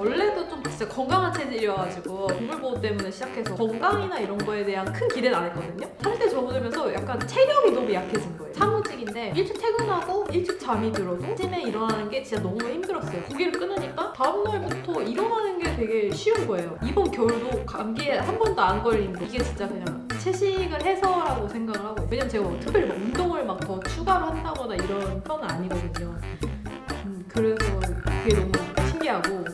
원래도 좀 진짜 건강한 체질이어가지고 동물보호 때문에 시작해서 건강이나 이런 거에 대한 큰 기대는 안 했거든요? 한때 접어들면서 약간 체력이 너무 약해진 거예요. 사무직인데 일찍 퇴근하고 일찍 잠이 들어도 아침에 일어나는 게 진짜 너무 힘들었어요. 고기를 끊으니까 다음날부터 일어나는 게 되게 쉬운 거예요. 이번 겨울도 감기에 한 번도 안 걸리는데 이게 진짜 그냥 채식을 해서라고 생각을 하고 왜냐면 제가 뭐 특별히 막 운동을 막 더 추가로 한다거나 이런 편은 아니거든요. 음, 그래서 그게 너무 신기하고